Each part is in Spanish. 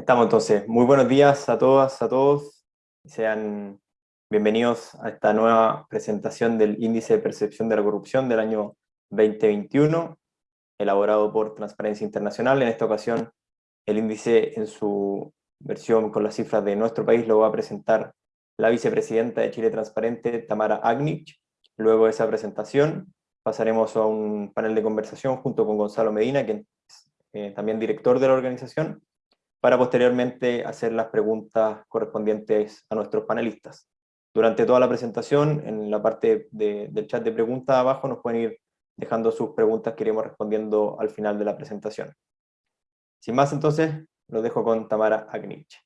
Estamos entonces. Muy buenos días a todas, a todos. Sean bienvenidos a esta nueva presentación del Índice de Percepción de la Corrupción del año 2021, elaborado por Transparencia Internacional. En esta ocasión, el índice en su versión con las cifras de nuestro país lo va a presentar la vicepresidenta de Chile Transparente, Tamara Agnich. Luego de esa presentación, pasaremos a un panel de conversación junto con Gonzalo Medina, quien es eh, también director de la organización, para posteriormente hacer las preguntas correspondientes a nuestros panelistas. Durante toda la presentación, en la parte del chat de preguntas abajo, nos pueden ir dejando sus preguntas que iremos respondiendo al final de la presentación. Sin más, entonces, lo dejo con Tamara Agnich.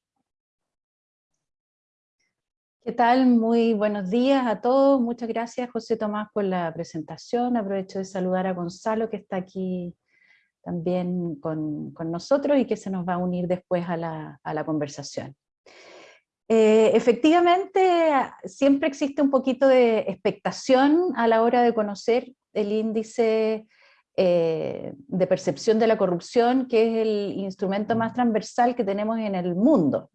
¿Qué tal? Muy buenos días a todos. Muchas gracias, José Tomás, por la presentación. Aprovecho de saludar a Gonzalo, que está aquí también con, nosotros y que se nos va a unir después a la, conversación. Eh, efectivamente, siempre existe un poquito de expectación a la hora de conocer el índice eh, de percepción de la corrupción, que es el instrumento más transversal que tenemos en el mundo.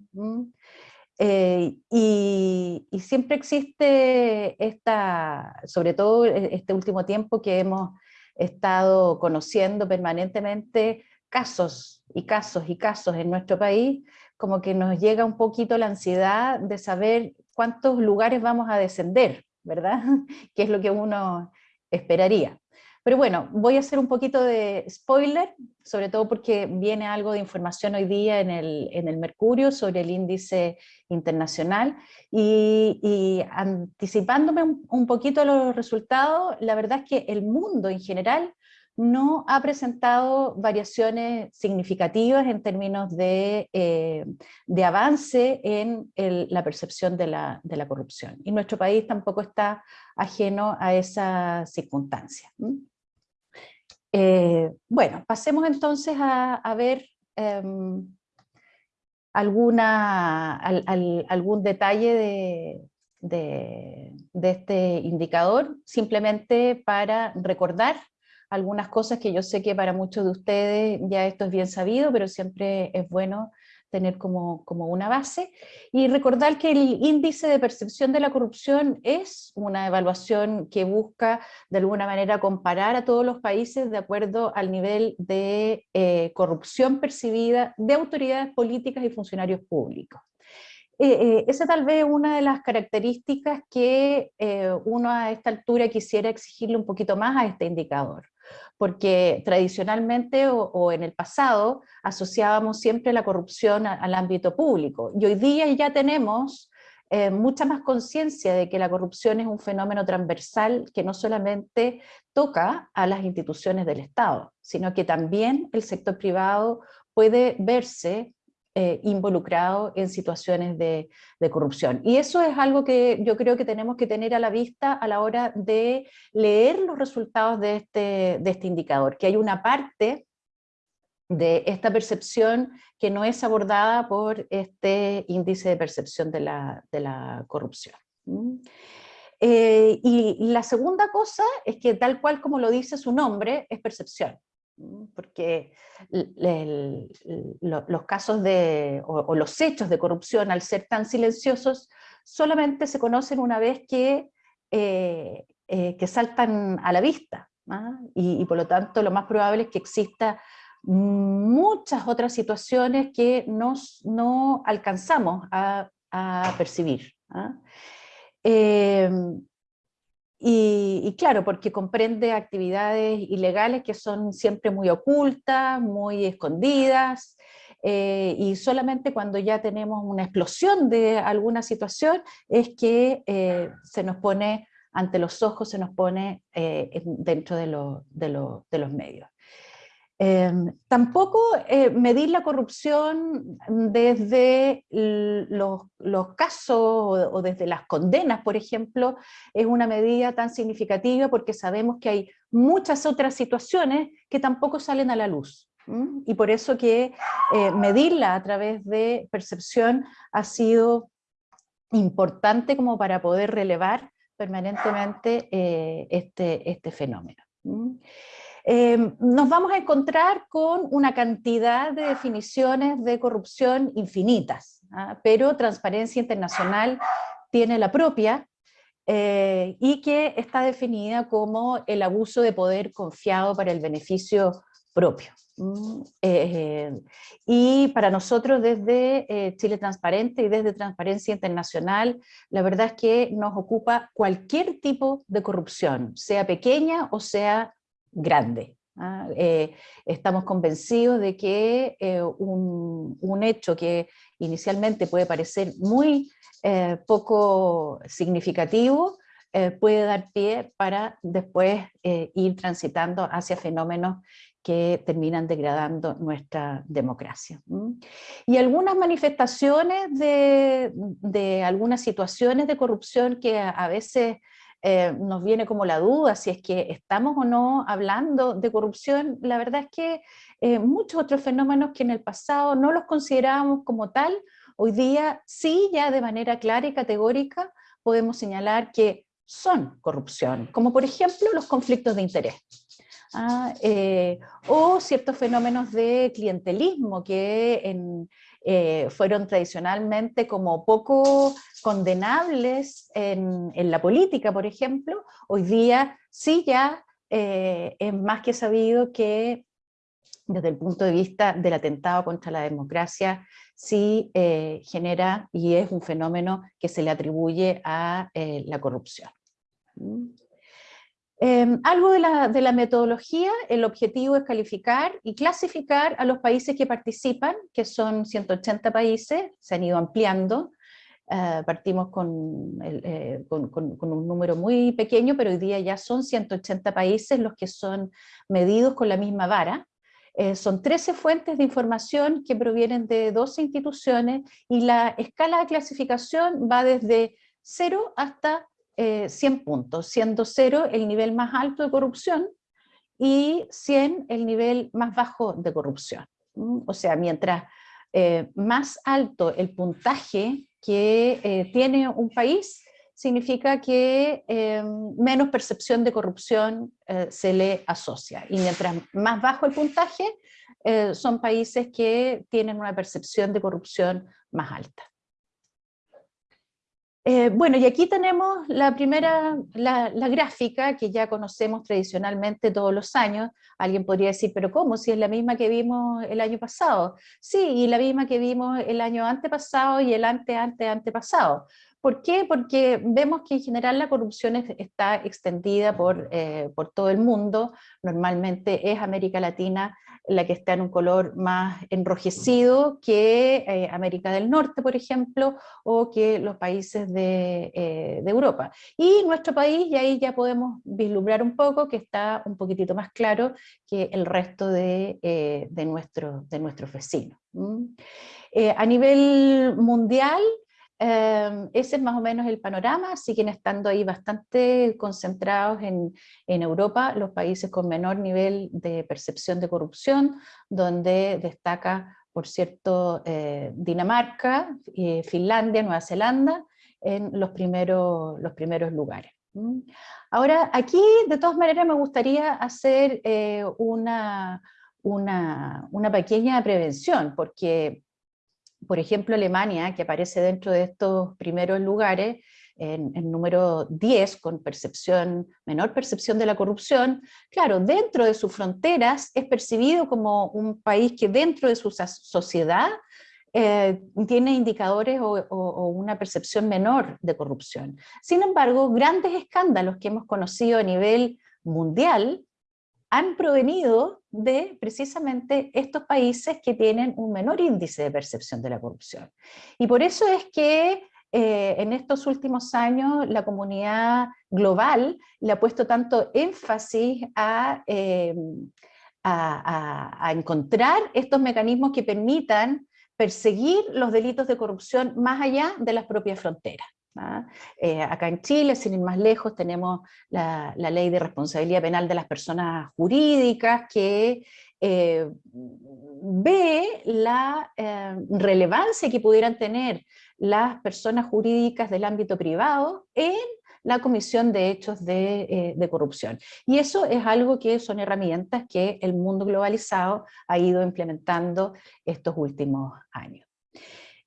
Eh, y, y, siempre existe esta, sobre todo este último tiempo que hemos estado conociendo permanentemente casos y casos y casos en nuestro país, como que nos llega un poquito la ansiedad de saber cuántos lugares vamos a descender, ¿verdad? que es lo que uno esperaría. Pero bueno, voy a hacer un poquito de spoiler, sobre todo porque viene algo de información hoy día en el, en el Mercurio sobre el índice internacional, y, anticipándome un, poquito los resultados, la verdad es que el mundo en general no ha presentado variaciones significativas en términos de, eh, de avance en la percepción de la, de la, corrupción. Y nuestro país tampoco está ajeno a esa circunstancia. Eh, bueno, pasemos entonces a, ver em, alguna, algún detalle de, de, este indicador, simplemente para recordar algunas cosas que yo sé que para muchos de ustedes ya esto es bien sabido, pero siempre es bueno tener como, como, una base, y recordar que el índice de percepción de la corrupción es una evaluación que busca de alguna manera comparar a todos los países de acuerdo al nivel de eh, corrupción percibida de autoridades políticas y funcionarios públicos. Eh, eh, esa tal vez una de las características que uno a esta altura quisiera exigirle un poquito más a este indicador porque tradicionalmente o, en el pasado asociábamos siempre la corrupción al ámbito público, y hoy día ya tenemos eh, mucha más conciencia de que la corrupción es un fenómeno transversal que no solamente toca a las instituciones del Estado, sino que también el sector privado puede verse eh, involucrado en situaciones de, corrupción. Y eso es algo que yo creo que tenemos que tener a la vista a la hora de leer los resultados de este, este indicador, que hay una parte de esta percepción que no es abordada por este índice de percepción de la, corrupción. Eh, y la segunda cosa es que tal cual como lo dice su nombre, es percepción porque los casos de, o, los hechos de corrupción al ser tan silenciosos solamente se conocen una vez que, eh, eh, que saltan a la vista, ¿ah? y, por lo tanto lo más probable es que exista muchas otras situaciones que nos, no alcanzamos a, percibir. ¿ah? Em, y, claro, porque comprende actividades ilegales que son siempre muy ocultas, muy escondidas, eh, y solamente cuando ya tenemos una explosión de alguna situación es que eh, se nos pone ante los ojos, se nos pone eh, dentro de, los medios. Em, tampoco eh, medir la corrupción desde los, casos o, desde las condenas, por ejemplo, es una medida tan significativa porque sabemos que hay muchas otras situaciones que tampoco salen a la luz. Y por eso que eh, medirla a través de percepción ha sido importante como para poder relevar permanentemente eh, este, este fenómeno. Em, nos vamos a encontrar con una cantidad de definiciones de corrupción infinitas, ¿ah? pero Transparencia Internacional tiene la propia eh, y que está definida como el abuso de poder confiado para el beneficio propio. Eh, y para nosotros desde eh, Chile Transparente y desde Transparencia Internacional, la verdad es que nos ocupa cualquier tipo de corrupción, sea pequeña o sea grande. ¿ah? Eh, estamos convencidos de que un, un, hecho que inicialmente puede parecer muy poco significativo, puede dar pie para después ir transitando hacia fenómenos que terminan degradando nuestra democracia. Y algunas manifestaciones de, de, algunas situaciones de corrupción que a, veces eh, nos viene como la duda si es que estamos o no hablando de corrupción, la verdad es que eh, muchos otros fenómenos que en el pasado no los considerábamos como tal, hoy día sí ya de manera clara y categórica podemos señalar que son corrupción, como por ejemplo los conflictos de interés. ¿ah? Eh, o ciertos fenómenos de clientelismo que eh, fueron tradicionalmente como poco condenables en, la política, por ejemplo, hoy día sí ya eh, es más que sabido que desde el punto de vista del atentado contra la democracia, sí genera y es un fenómeno que se le atribuye a la corrupción. Em, algo de la, metodología, el objetivo es calificar y clasificar a los países que participan, que son 180 países, se han ido ampliando, eh, partimos eh, con, con, un número muy pequeño, pero hoy día ya son 180 países los que son medidos con la misma vara, eh, son 13 fuentes de información que provienen de 12 instituciones y la escala de clasificación va desde 0 hasta 100 eh, puntos, siendo 0 el nivel más alto de corrupción y 100 el nivel más bajo de corrupción. O sea, mientras eh, más alto el puntaje que eh, tiene un país, significa que menos percepción de corrupción se le asocia. Y mientras más bajo el puntaje, son países que tienen una percepción de corrupción más alta. Eh, bueno, y aquí tenemos la primera, la, gráfica que ya conocemos tradicionalmente todos los años. Alguien podría decir, pero ¿cómo? Si es la misma que vimos el año pasado. Sí, y la misma que vimos el año antepasado y el ante, ante, antepasado. ¿Por qué? Porque vemos que en general la corrupción está extendida por, eh, por todo el mundo, normalmente es América Latina la que está en un color más enrojecido que eh, América del Norte, por ejemplo, o que los países de, eh, Europa. Y nuestro país, y ahí ya podemos vislumbrar un poco, que está un poquitito más claro que el resto de, eh, de, nuestro, de nuestros vecinos. a nivel mundial, Em, ese es más o menos el panorama, siguen estando ahí bastante concentrados en, Europa, los países con menor nivel de percepción de corrupción, donde destaca, por cierto, eh, Dinamarca, Finlandia, Nueva Zelanda, en los primeros, los primeros lugares. Ahora, aquí de todas maneras me gustaría hacer eh, una, una pequeña prevención, porque por ejemplo, Alemania, que aparece dentro de estos primeros lugares, en, número 10, con percepción, menor percepción de la corrupción, claro, dentro de sus fronteras es percibido como un país que dentro de su sociedad eh, tiene indicadores o, o, una percepción menor de corrupción. Sin embargo, grandes escándalos que hemos conocido a nivel mundial han provenido de precisamente estos países que tienen un menor índice de percepción de la corrupción. Y por eso es que eh, en estos últimos años la comunidad global le ha puesto tanto énfasis eh, a, a, encontrar estos mecanismos que permitan perseguir los delitos de corrupción más allá de las propias fronteras. ¿Ah? Eh, acá en Chile, sin ir más lejos, tenemos la, ley de responsabilidad penal de las personas jurídicas que eh, ve la eh, relevancia que pudieran tener las personas jurídicas del ámbito privado en la comisión de hechos de, de, corrupción. Y eso es algo que son herramientas que el mundo globalizado ha ido implementando estos últimos años.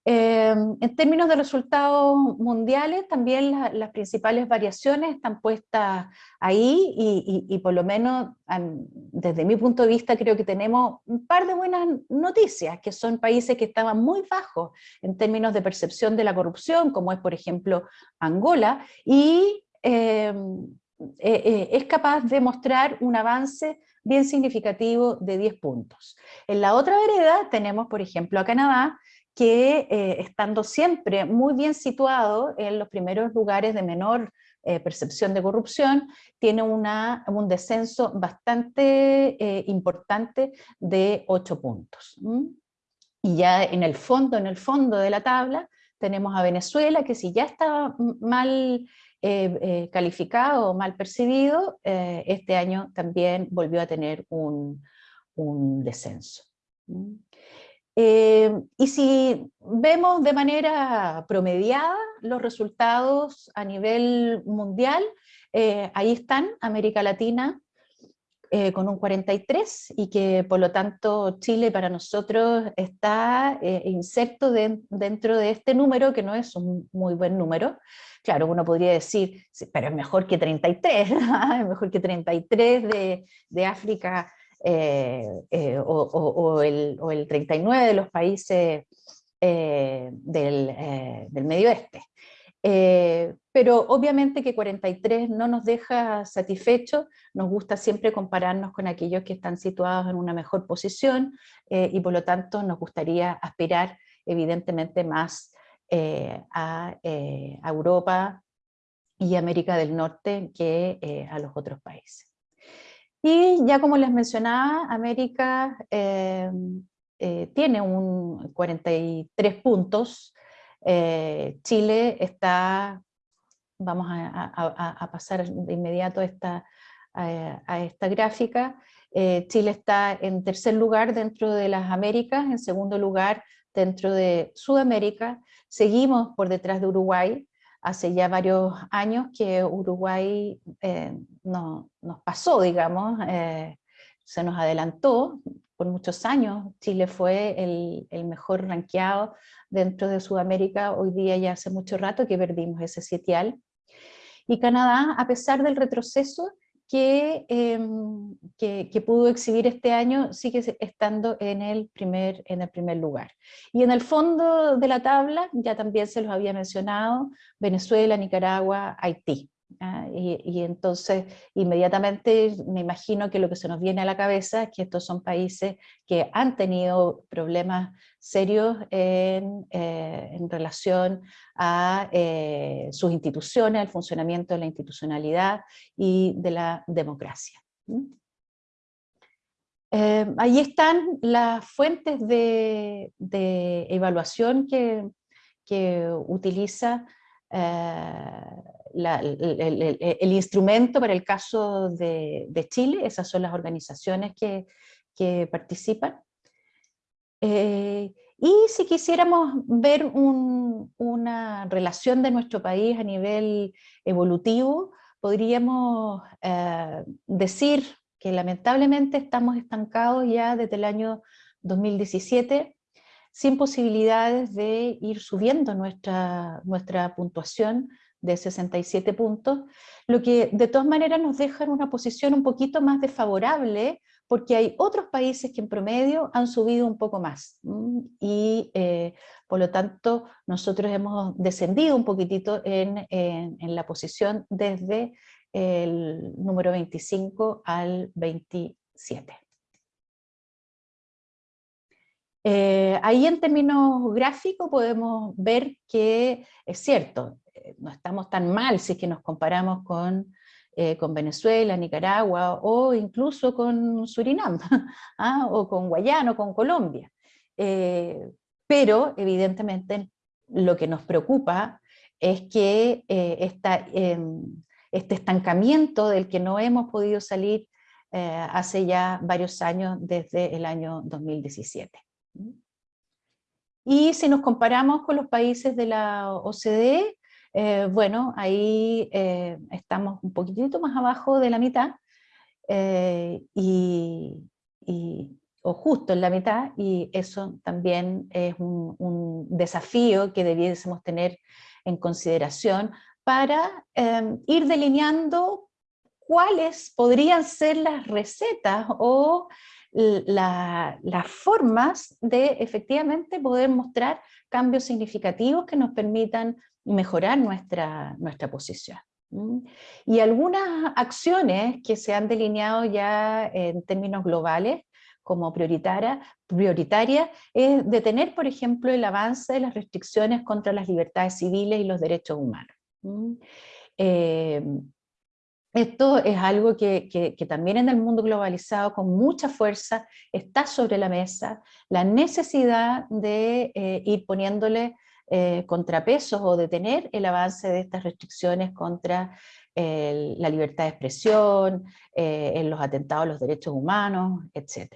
Em, en términos de resultados mundiales, también las principales variaciones están puestas ahí y, por lo menos desde mi punto de vista creo que tenemos un par de buenas noticias, que son países que estaban muy bajos en términos de percepción de la corrupción, como es por ejemplo Angola, y em, eh, eh, es capaz de mostrar un avance bien significativo de 10 puntos. En la otra vereda tenemos, por ejemplo, a Canadá, que eh, estando siempre muy bien situado en los primeros lugares de menor eh, percepción de corrupción, tiene un descenso bastante eh, importante de 8 puntos. Y ya en el fondo, en el fondo de la tabla, tenemos a Venezuela, que si ya está mal calificado o mal percibido, este año también volvió a tener un descenso. Eh, y si vemos de manera promediada los resultados a nivel mundial, eh, ahí están América Latina eh, con un 43 y que por lo tanto Chile para nosotros está inserto dentro de este número que no es un muy buen número. Claro, uno podría decir, pero es mejor que 33, es mejor que 33 de, de África eh, eh, o, el, o, el, 39 de los países eh, del, del, Medio Oeste. pero obviamente que 43 no nos deja satisfechos, nos gusta siempre compararnos con aquellos que están situados en una mejor posición y por lo tanto nos gustaría aspirar evidentemente más a Europa y América del Norte que a los otros países. Y ya como les mencionaba, América eh, eh, tiene un 43 puntos, eh, Chile está, vamos a, pasar de inmediato esta, a esta gráfica, Chile está en tercer lugar dentro de las Américas, en segundo lugar dentro de Sudamérica, seguimos por detrás de Uruguay, hace ya varios años que Uruguay eh, no, nos pasó, digamos, eh, se nos adelantó por muchos años, Chile fue el, mejor ranqueado dentro de Sudamérica, hoy día ya hace mucho rato que perdimos ese sitial, y Canadá, a pesar del retroceso, Em, que, que, pudo exhibir este año sigue estando en el, primer, en el primer lugar. Y en el fondo de la tabla, ya también se los había mencionado, Venezuela, Nicaragua, Haití. Ah, y, entonces inmediatamente me imagino que lo que se nos viene a la cabeza es que estos son países que han tenido problemas serios en, eh, relación a eh, sus instituciones, al funcionamiento de la institucionalidad y de la democracia. Eh, ahí están las fuentes de, evaluación que, que utiliza el, instrumento para el caso de, Chile, esas son las organizaciones que, participan. Eh, y si quisiéramos ver una relación de nuestro país a nivel evolutivo, podríamos eh, decir que lamentablemente estamos estancados ya desde el año 2017, sin posibilidades de ir subiendo nuestra, nuestra puntuación de 67 puntos, lo que de todas maneras nos deja en una posición un poquito más desfavorable, porque hay otros países que en promedio han subido un poco más, y eh, por lo tanto nosotros hemos descendido un poquitito en, en, la posición desde el número 25 al 27. Eh, ahí en términos gráficos podemos ver que es cierto, no estamos tan mal si es que nos comparamos con, eh, Venezuela, Nicaragua o incluso con Surinam, ¿ah? o con Guayana o con Colombia. Eh, pero evidentemente lo que nos preocupa es que eh, em, este estancamiento del que no hemos podido salir hace ya varios años desde el año 2017. Y si nos comparamos con los países de la OCDE, bueno, ahí estamos un poquitito más abajo de la mitad, y, o justo en la mitad, y eso también es un, desafío que debiésemos tener en consideración para em, ir delineando cuáles podrían ser las recetas o las formas de efectivamente poder mostrar cambios significativos que nos permitan mejorar nuestra, nuestra posición. Y algunas acciones que se han delineado ya en términos globales como prioritaria, prioritaria es detener, por ejemplo, el avance de las restricciones contra las libertades civiles y los derechos humanos. Eh, esto es algo que, también en el mundo globalizado con mucha fuerza está sobre la mesa, la necesidad de eh, ir poniéndole eh, contrapesos o detener el avance de estas restricciones contra la libertad de expresión, en los atentados a los derechos humanos, etc.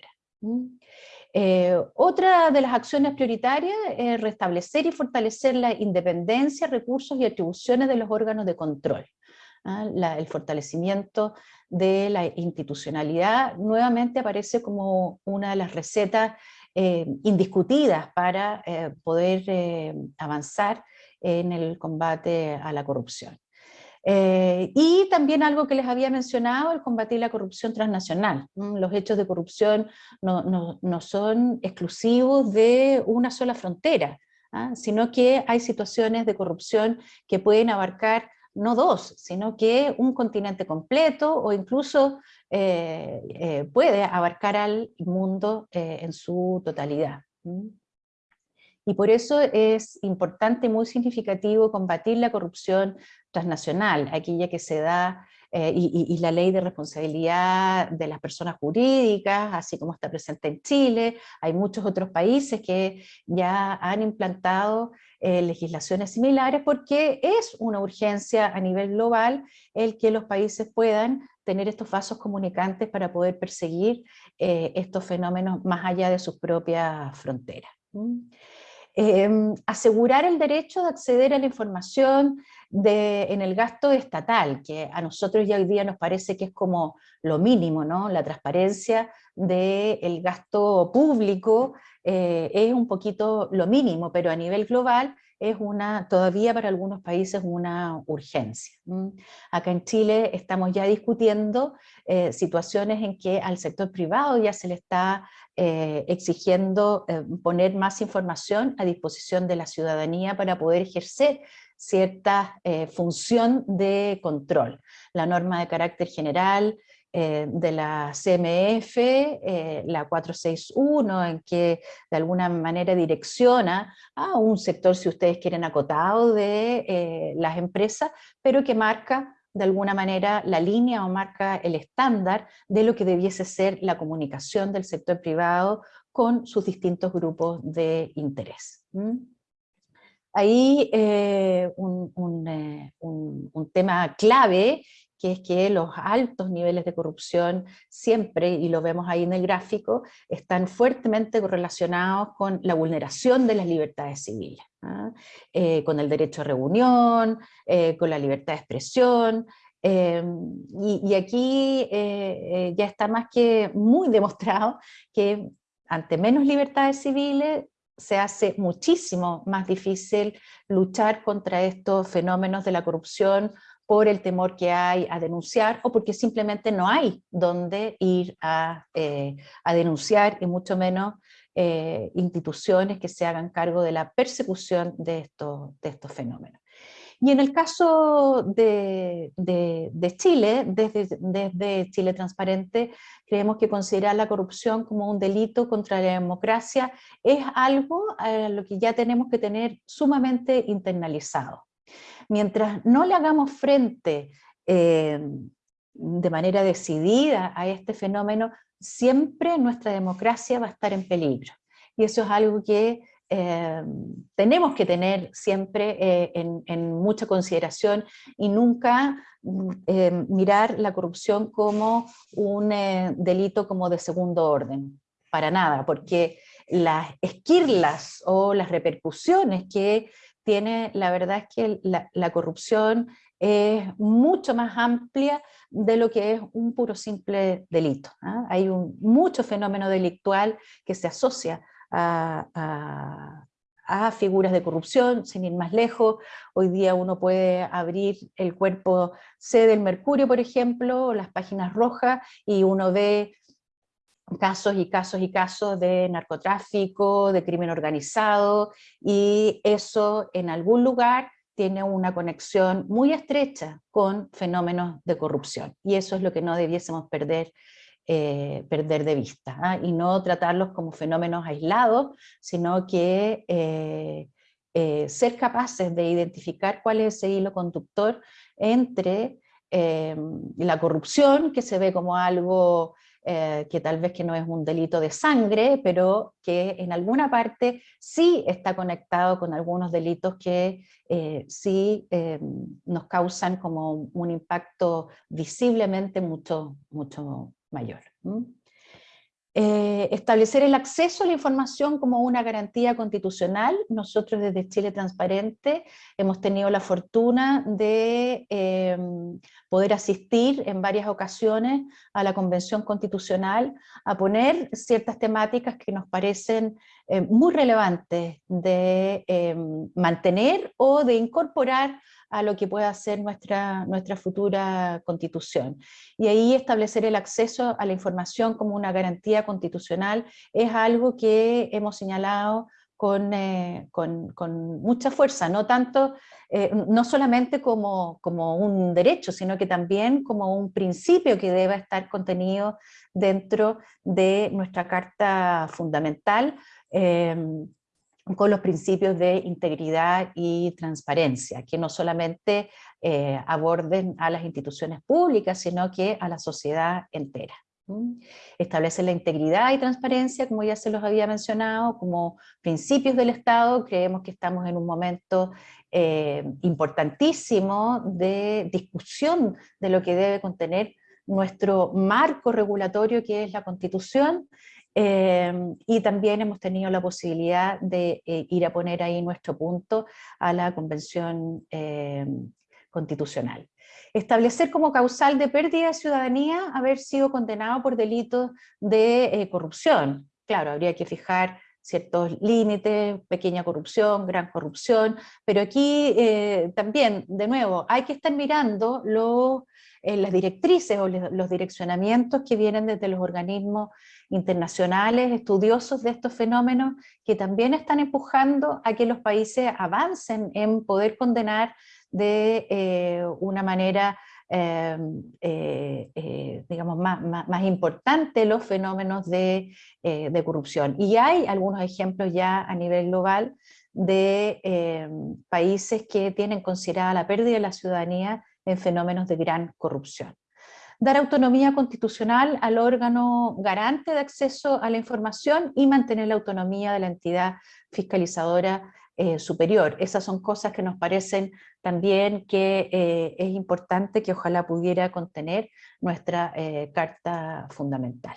Eh, otra de las acciones prioritarias es restablecer y fortalecer la independencia, recursos y atribuciones de los órganos de control. ¿Ah? el fortalecimiento de la institucionalidad nuevamente aparece como una de las recetas eh, indiscutidas para eh, poder avanzar en el combate a la corrupción. Eh, y también algo que les había mencionado, el combatir la corrupción transnacional. Los hechos de corrupción no, no, no son exclusivos de una sola frontera, ¿ah? sino que hay situaciones de corrupción que pueden abarcar no dos, sino que un continente completo o incluso eh, eh, puede abarcar al mundo en su totalidad. Y por eso es importante y muy significativo combatir la corrupción transnacional, aquella que se da, eh, y, la ley de responsabilidad de las personas jurídicas, así como está presente en Chile, hay muchos otros países que ya han implantado eh, legislaciones similares porque es una urgencia a nivel global el que los países puedan tener estos vasos comunicantes para poder perseguir eh, estos fenómenos más allá de sus propias fronteras. Em, asegurar el derecho de acceder a la información de, en el gasto estatal, que a nosotros ya hoy día nos parece que es como lo mínimo, ¿no? la transparencia del gasto público eh, es un poquito lo mínimo, pero a nivel global es una, todavía para algunos países una urgencia. Acá en Chile estamos ya discutiendo eh, situaciones en que al sector privado ya se le está eh, exigiendo poner más información a disposición de la ciudadanía para poder ejercer cierta función de control. La norma de carácter general eh, de la CMF, eh, la 461, en que de alguna manera direcciona a un sector, si ustedes quieren, acotado de eh, las empresas, pero que marca de alguna manera la línea o marca el estándar de lo que debiese ser la comunicación del sector privado con sus distintos grupos de interés. Ahí un, un, tema clave que es que los altos niveles de corrupción siempre, y lo vemos ahí en el gráfico, están fuertemente correlacionados con la vulneración de las libertades civiles, ¿ah? eh, con el derecho a reunión, eh, con la libertad de expresión, em, y, aquí eh, ya está más que muy demostrado que ante menos libertades civiles se hace muchísimo más difícil luchar contra estos fenómenos de la corrupción por el temor que hay a denunciar o porque simplemente no hay donde ir a, eh, denunciar y mucho menos eh, instituciones que se hagan cargo de la persecución de estos, de estos fenómenos. Y en el caso de, Chile, desde, desde, Chile Transparente, creemos que considerar la corrupción como un delito contra la democracia es algo a lo que ya tenemos que tener sumamente internalizado mientras no le hagamos frente eh, de manera decidida a este fenómeno, siempre nuestra democracia va a estar en peligro. Y eso es algo que eh, tenemos que tener siempre eh, en, mucha consideración y nunca mirar la corrupción como un delito como de segundo orden, para nada, porque las esquirlas o las repercusiones que tiene, la verdad es que la, corrupción es mucho más amplia de lo que es un puro simple delito. ¿ah? Hay un, mucho fenómeno delictual que se asocia a, a figuras de corrupción, sin ir más lejos. Hoy día uno puede abrir el cuerpo C del Mercurio, por ejemplo, las páginas rojas, y uno ve casos y casos y casos de narcotráfico, de crimen organizado, y eso en algún lugar tiene una conexión muy estrecha con fenómenos de corrupción. Y eso es lo que no debiésemos perder eh, perder de vista ¿ah? y no tratarlos como fenómenos aislados, sino que eh, eh, ser capaces de identificar cuál es ese hilo conductor entre la corrupción, que se ve como algo que tal vez que no es un delito de sangre, pero que en alguna parte sí está conectado con algunos delitos que sí nos causan como un impacto visiblemente mucho, mucho mayor. Eh, establecer el acceso a la información como una garantía constitucional. Nosotros desde Chile Transparente hemos tenido la fortuna de em, poder asistir en varias ocasiones a la Convención Constitucional a poner ciertas temáticas que nos parecen eh, muy relevantes de em, mantener o de incorporar a lo que pueda ser nuestra, nuestra futura constitución. Y ahí establecer el acceso a la información como una garantía constitucional es algo que hemos señalado con, eh, con, mucha fuerza, no tanto, eh, no solamente como, como, un derecho, sino que también como un principio que deba estar contenido dentro de nuestra Carta Fundamental, eh, con los principios de integridad y transparencia, que no solamente eh, aborden a las instituciones públicas, sino que a la sociedad entera. Establece la integridad y transparencia, como ya se los había mencionado, como principios del Estado. Creemos que estamos en un momento eh, importantísimo de discusión de lo que debe contener nuestro marco regulatorio, que es la Constitución, Em, y también hemos tenido la posibilidad de eh, ir a poner ahí nuestro punto a la Convención em, Constitucional. Establecer como causal de pérdida de ciudadanía haber sido condenado por delitos de eh, corrupción. Claro, habría que fijar ciertos límites, pequeña corrupción, gran corrupción, pero aquí eh, también, de nuevo, hay que estar mirando los, las directrices o los direccionamientos que vienen desde los organismos internacionales, estudiosos de estos fenómenos, que también están empujando a que los países avancen en poder condenar de eh, una manera eh, eh, digamos, más, más, importante los fenómenos de, corrupción. Y hay algunos ejemplos ya a nivel global de países que tienen considerada la pérdida de la ciudadanía en fenómenos de gran corrupción dar autonomía constitucional al órgano garante de acceso a la información y mantener la autonomía de la entidad fiscalizadora eh, superior. Esas son cosas que nos parecen también que eh, es importante que ojalá pudiera contener nuestra eh, Carta Fundamental.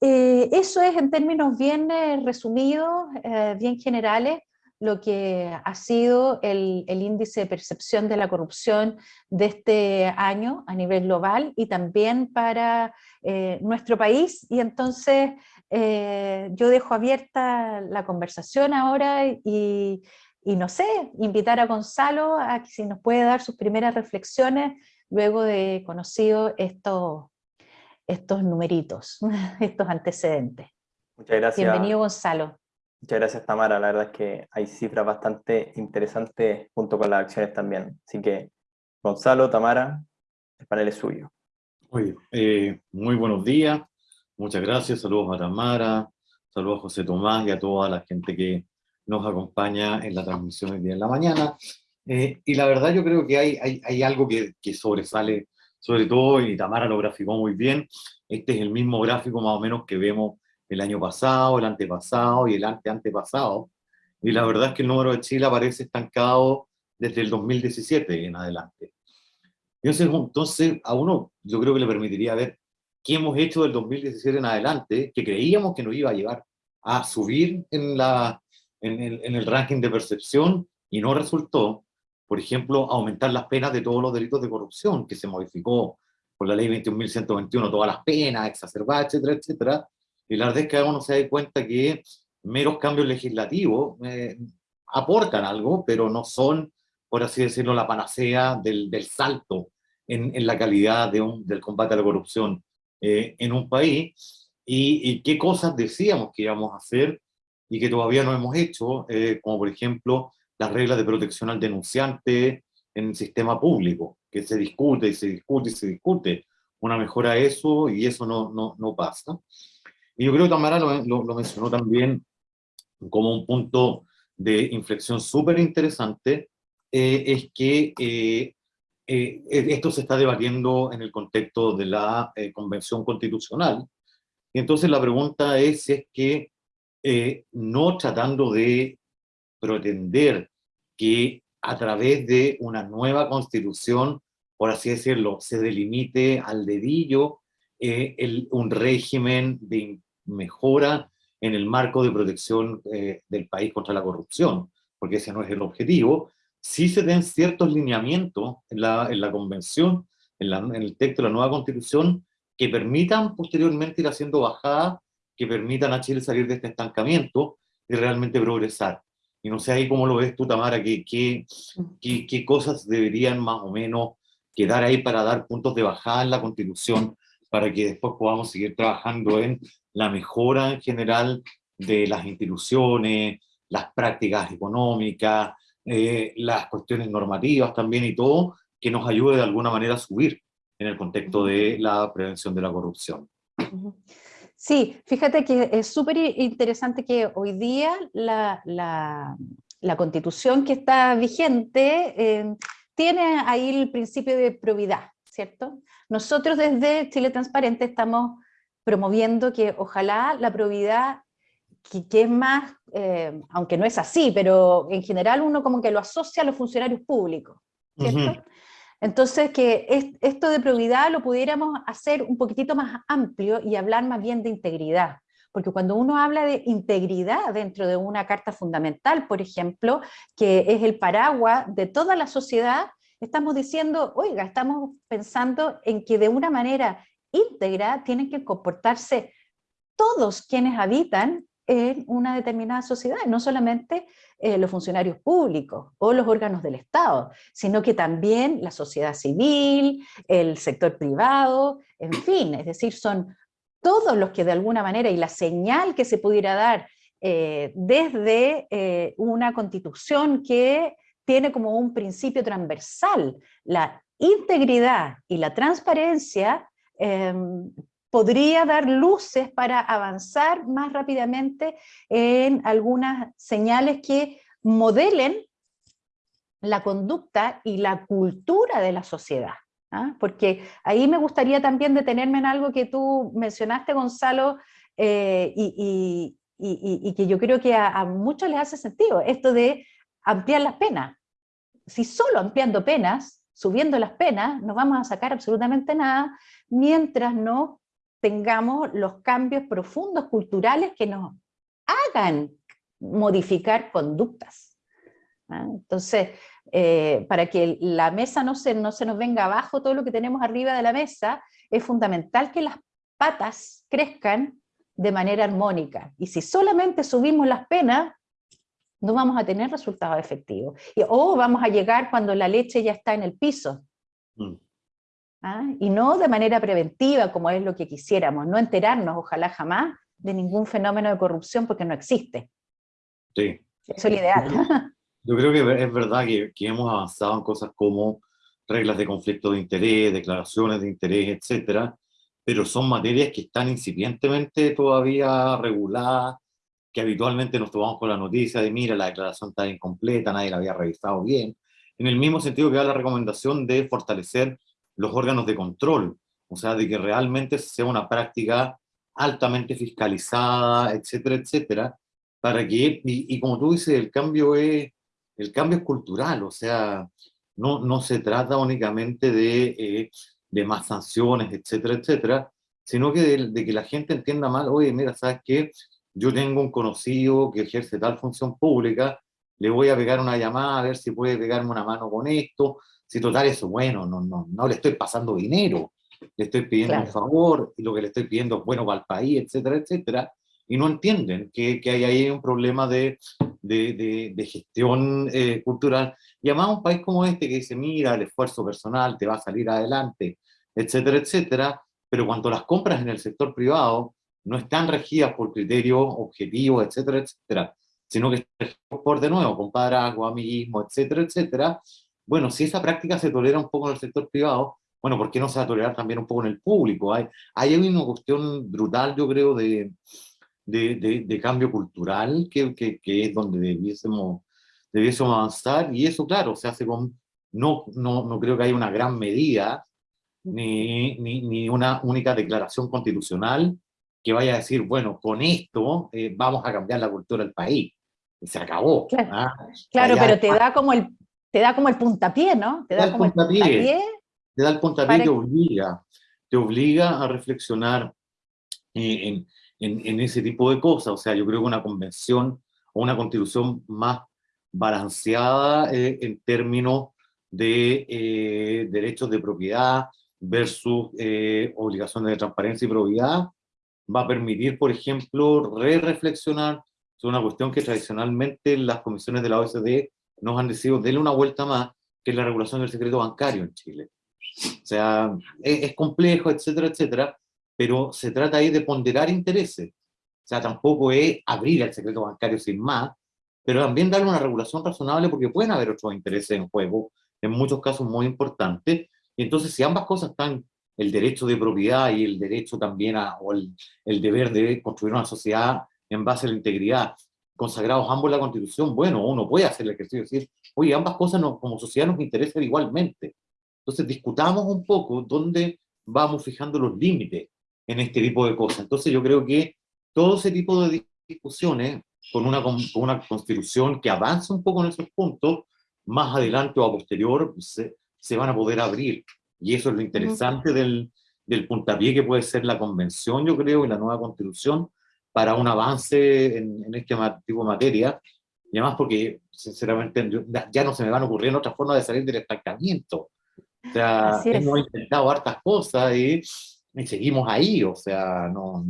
eso es en términos bien resumidos, bien generales, lo que ha sido el, índice de percepción de la corrupción de este año a nivel global y también para eh, nuestro país. Y entonces eh, yo dejo abierta la conversación ahora y, no sé, invitar a Gonzalo a que si nos puede dar sus primeras reflexiones luego de conocido estos, estos numeritos, estos antecedentes. Muchas gracias. Bienvenido Gonzalo. Muchas gracias Tamara, la verdad es que hay cifras bastante interesantes junto con las acciones también. Así que Gonzalo, Tamara, el panel es suyo. Muy, eh, muy buenos días, muchas gracias, saludos a Tamara, saludos a José Tomás y a toda la gente que nos acompaña en la transmisión de día en la mañana. Eh, y la verdad yo creo que hay, hay, hay algo que, que, sobresale, sobre todo, y Tamara lo graficó muy bien, este es el mismo gráfico más o menos que vemos el año pasado, el antepasado y el ante-antepasado. Y la verdad es que el número de Chile aparece estancado desde el 2017 en adelante. Entonces, entonces, a uno yo creo que le permitiría ver qué hemos hecho del 2017 en adelante, que creíamos que nos iba a llevar a subir en, la, en, el, en el ranking de percepción y no resultó, por ejemplo, aumentar las penas de todos los delitos de corrupción, que se modificó por la ley 21.121, todas las penas, exacerbadas, etcétera, etcétera, y la verdad es que uno se da cuenta que meros cambios legislativos eh, aportan algo, pero no son, por así decirlo, la panacea del, del salto en, en, la calidad de un, del combate a la corrupción eh, en un país, y, y, qué cosas decíamos que íbamos a hacer y que todavía no hemos hecho, eh, como por ejemplo las reglas de protección al denunciante en el sistema público, que se discute y se discute y se discute una mejora a eso y eso no, no, no pasa. Y yo creo que Tamara lo, lo, mencionó también como un punto de inflexión súper interesante, eh, es que eh, eh, esto se está debatiendo en el contexto de la eh, Convención Constitucional. Y entonces la pregunta es si es que eh, no tratando de pretender que a través de una nueva constitución, por así decirlo, se delimite al dedillo el, un régimen de mejora en el marco de protección eh, del país contra la corrupción, porque ese no es el objetivo, sí se den ciertos lineamientos en la, en la convención, en, la, en, el texto de la nueva constitución, que permitan posteriormente ir haciendo bajadas, que permitan a Chile salir de este estancamiento y realmente progresar. Y no sé ahí cómo lo ves tú, Tamara, qué, qué, qué, qué cosas deberían más o menos quedar ahí para dar puntos de bajada en la constitución, para que después podamos seguir trabajando en la mejora en general de las instituciones, las prácticas económicas, eh, las cuestiones normativas también y todo, que nos ayude de alguna manera a subir en el contexto de la prevención de la corrupción. Sí, fíjate que es súper interesante que hoy día la, la, la, constitución que está vigente eh, tiene ahí el principio de probidad, ¿cierto? Nosotros desde Chile Transparente estamos promoviendo que ojalá la probidad, que, que es más, eh, aunque no es así, pero en general uno como que lo asocia a los funcionarios públicos, ¿cierto? Uh -huh. Entonces, que es, esto de probidad lo pudiéramos hacer un poquitito más amplio y hablar más bien de integridad. Porque cuando uno habla de integridad dentro de una carta fundamental, por ejemplo, que es el paraguas de toda la sociedad, estamos diciendo, oiga, estamos pensando en que de una manera íntegra tienen que comportarse todos quienes habitan en una determinada sociedad, no solamente eh, los funcionarios públicos o los órganos del Estado, sino que también la sociedad civil, el sector privado, en fin, es decir, son todos los que de alguna manera, y la señal que se pudiera dar eh, desde eh, una constitución que tiene como un principio transversal la integridad y la transparencia, eh, podría dar luces para avanzar más rápidamente en algunas señales que modelen la conducta y la cultura de la sociedad. ¿ah? Porque ahí me gustaría también detenerme en algo que tú mencionaste, Gonzalo, eh, y, que yo creo que a, a muchos les hace sentido, esto de ampliar las penas. Si solo ampliando penas, subiendo las penas, no vamos a sacar absolutamente nada, mientras no tengamos los cambios profundos culturales que nos hagan modificar conductas. ¿ah? Entonces, eh, para que la mesa no se, no se nos venga abajo todo lo que tenemos arriba de la mesa, es fundamental que las patas crezcan de manera armónica. Y si solamente subimos las penas, no vamos a tener resultados efectivos. Y, o vamos a llegar cuando la leche ya está en el piso. Mm. ¿Ah? Y no de manera preventiva, como es lo que quisiéramos, no enterarnos, ojalá jamás, de ningún fenómeno de corrupción porque no existe. Sí. Eso es lo ideal. Yo creo que es verdad que, que hemos avanzado en cosas como reglas de conflicto de interés, declaraciones de interés, etcétera, pero son materias que están incipientemente todavía reguladas, que habitualmente nos tomamos con la noticia de, mira, la declaración está incompleta, nadie la había revisado bien, en el mismo sentido que da la recomendación de fortalecer los órganos de control, o sea, de que realmente sea una práctica altamente fiscalizada, etcétera, etcétera, para que, y, y como tú dices, el cambio es, el cambio es cultural, o sea, no, no se trata únicamente de, eh, de más sanciones, etcétera, etcétera, sino que de, de, que la gente entienda mal, oye, mira, ¿sabes qué? Yo tengo un conocido que ejerce tal función pública, le voy a pegar una llamada a ver si puede pegarme una mano con esto, si total eso, bueno, no, no, no le estoy pasando dinero, le estoy pidiendo un favor, y lo que le estoy pidiendo es bueno para el país, etcétera, etcétera, y no entienden que, que hay ahí un problema de, de, de, gestión eh, cultural. Y además un país como este que dice, mira, el esfuerzo personal te va a salir adelante, etcétera, etcétera, pero cuando las compras en el sector privado no están regidas por criterios objetivos, etcétera, etcétera, sino que están por, de nuevo, compadrazgo, amiguismo, etcétera, etcétera, bueno, si esa práctica se tolera un poco en el sector privado, bueno, ¿por qué no se va a tolerar también un poco en el público? Hay, hay una cuestión brutal, yo creo, de, de, de, cambio cultural, que, que, que, es donde debiésemos, debiésemos avanzar, y eso, claro, se hace con, no, no, no creo que haya una gran medida, ni, ni, ni, una única declaración constitucional que vaya a decir, bueno, con esto eh, vamos a cambiar la cultura del país. Se acabó. Claro, ¿ah? claro pero te da, como el, te da como el puntapié, ¿no? Te da, como el puntapié. Te da el puntapié y te obliga, te obliga a reflexionar eh, en, en, ese tipo de cosas. O sea, yo creo que una convención o una constitución más balanceada eh, en términos de eh, derechos de propiedad versus eh, obligaciones de transparencia y probidad, va a permitir, por ejemplo, re-reflexionar sobre una cuestión que tradicionalmente las comisiones de la OSD nos han decidido darle una vuelta más, que es la regulación del secreto bancario en Chile. O sea, es, es complejo, etcétera, etcétera, pero se trata ahí de ponderar intereses. O sea, tampoco es abrir el secreto bancario sin más, pero también darle una regulación razonable porque pueden haber otros intereses en juego, en muchos casos muy importantes, y entonces si ambas cosas están, el derecho de propiedad y el derecho también a, o el, el deber de construir una sociedad en base a la integridad, consagrados ambos en la Constitución, bueno, uno puede hacer el ejercicio de decir, oye, ambas cosas como sociedad nos interesan igualmente. Entonces discutamos un poco dónde vamos fijando los límites en este tipo de cosas. Entonces yo creo que todo ese tipo de discusiones, con una, con una constitución que avance un poco en esos puntos, más adelante o a posterior se, se van a poder abrir. Y eso es lo interesante del, del puntapié que puede ser la convención, yo creo, y la nueva constitución, para un avance en, en este tipo de materia, y además porque, sinceramente, ya no se me van ocurriendo otras formas de salir del estancamiento. O sea, hemos intentado hartas cosas y y seguimos ahí, o sea, no,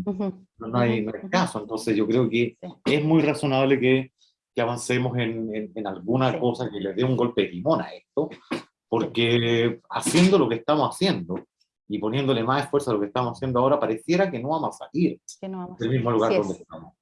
no, hay, caso. Entonces yo creo que es muy razonable que, que avancemos en, en, alguna cosa que le dé un golpe de timón a esto, porque haciendo lo que estamos haciendo y poniéndole más esfuerzo a lo que estamos haciendo ahora, pareciera que no vamos a salir del mismo lugar donde estamos.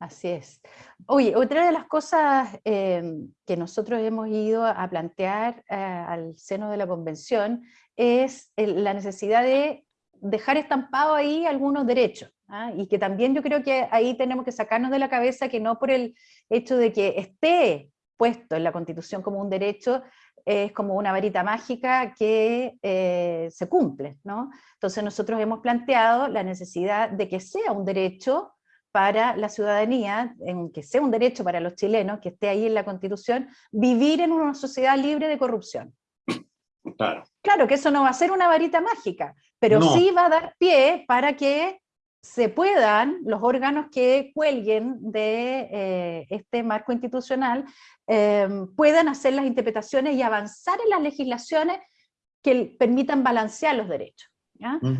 Así es. Oye, otra de las cosas em, que nosotros hemos ido a plantear eh, al seno de la convención es la necesidad de dejar estampado ahí algunos derechos. ¿ah? Y que también yo creo que ahí tenemos que sacarnos de la cabeza que no por el hecho de que esté puesto en la Constitución como un derecho, es como una varita mágica que eh, se cumple. ¿no? Entonces nosotros hemos planteado la necesidad de que sea un derecho para la ciudadanía, en que sea un derecho para los chilenos, que esté ahí en la Constitución, vivir en una sociedad libre de corrupción. Claro. que eso no va a ser una varita mágica, pero sí va a dar pie para que se puedan, los órganos que cuelguen de eh, este marco institucional, em, puedan hacer las interpretaciones y avanzar en las legislaciones que permitan balancear los derechos.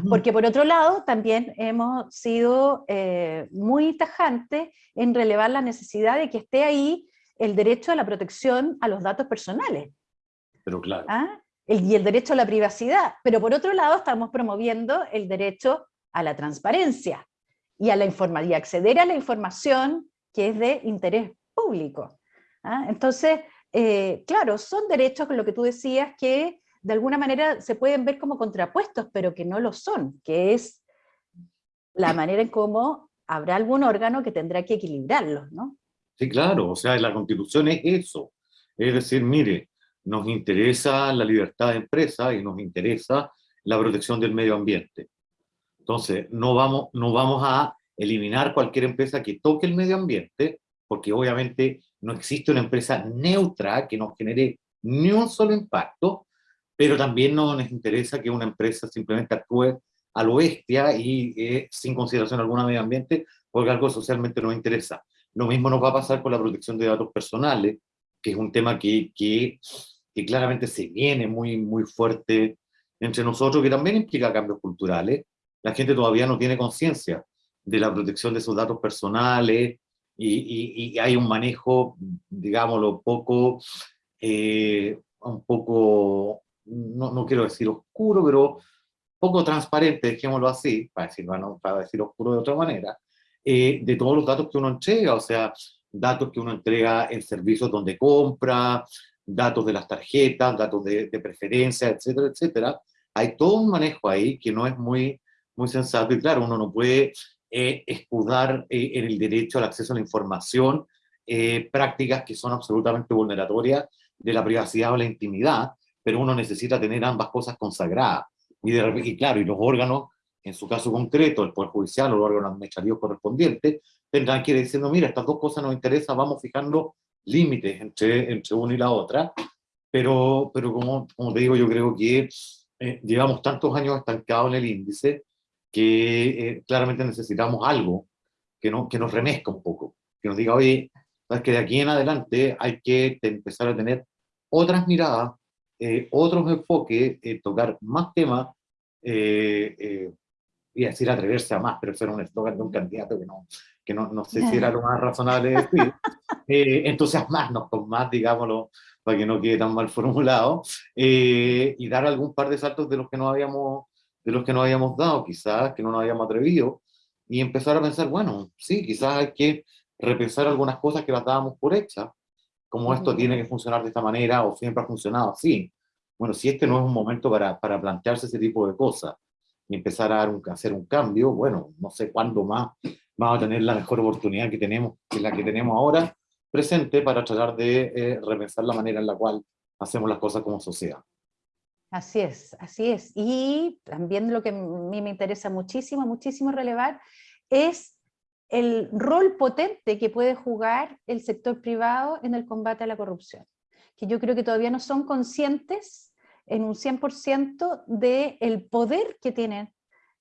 Porque por otro lado, también hemos sido eh, muy tajantes en relevar la necesidad de que esté ahí el derecho a la protección a los datos personales. Pero claro. ¿Ah? y el derecho a la privacidad, pero por otro lado estamos promoviendo el derecho a la transparencia y a la y acceder a la información que es de interés público. ¿ah? Entonces, eh, claro, son derechos, con lo que tú decías, que de alguna manera se pueden ver como contrapuestos, pero que no lo son, que es la manera en cómo habrá algún órgano que tendrá que equilibrarlos, ¿no? Sí, claro, o sea, la constitución es eso. Es decir, mire, nos interesa la libertad de empresa y nos interesa la protección del medio ambiente. Entonces, no vamos, no vamos a eliminar cualquier empresa que toque el medio ambiente, porque obviamente no existe una empresa neutra que nos genere ni un solo impacto, pero también no nos interesa que una empresa simplemente actúe a lo bestia y eh, sin consideración alguna medio ambiente, porque algo socialmente nos interesa. Lo mismo nos va a pasar con la protección de datos personales, que es un tema que, que, que claramente se viene muy, muy fuerte entre nosotros, que también implica cambios culturales. La gente todavía no tiene conciencia de la protección de sus datos personales y, y, hay un manejo, digámoslo, poco, eh, un poco, no, no, quiero decir oscuro, pero poco transparente, dejémoslo así, para, decir, bueno, para decir oscuro de otra manera, eh, de todos los datos que uno entrega, o sea, datos que uno entrega en servicios donde compra, datos de las tarjetas, datos de, de preferencia, etcétera, etcétera. Hay todo un manejo ahí que no es muy, muy sensato y claro, uno no puede eh, escudar eh, en el derecho al acceso a la información eh, prácticas que son absolutamente vulneratorias de la privacidad o la intimidad, pero uno necesita tener ambas cosas consagradas. Y, y claro, y los órganos, en su caso concreto, el Poder Judicial o los órganos administrativos correspondientes, tendrán que ir diciendo, mira, estas dos cosas nos interesan, vamos fijando límites entre, entre una y la otra, pero, pero como, como te digo, yo creo que eh, llevamos tantos años estancados en el índice que eh, claramente necesitamos algo que, no, que nos remezca un poco, que nos diga, oye, sabes que de aquí en adelante hay que empezar a tener otras miradas, eh, otros enfoques, tocar más temas, y decir atreverse a más, pero eso era un eslogan de un candidato que no, que no, no sé si era lo más razonable de decir, eh, entusiasmarnos con más, digámoslo, para que no quede tan mal formulado, eh, y dar algún par de saltos de los que no habíamos, de los que no habíamos dado, quizás, que no nos habíamos atrevido, y empezar a pensar, bueno, sí, quizás hay que repensar algunas cosas que las dábamos por hechas, como esto tiene que funcionar de esta manera, o siempre ha funcionado así. Bueno, si este no es un momento para, para plantearse ese tipo de cosas, y empezar a, dar un, hacer un cambio, bueno, no sé cuándo más vamos a tener la mejor oportunidad que tenemos, que la que tenemos ahora, presente para tratar de eh, repensar la manera en la cual hacemos las cosas como sociedad. Así es, así es. Y también lo que a mí me interesa muchísimo, muchísimo relevar, es el rol potente que puede jugar el sector privado en el combate a la corrupción, que yo creo que todavía no son conscientes en un 100% del poder que tienen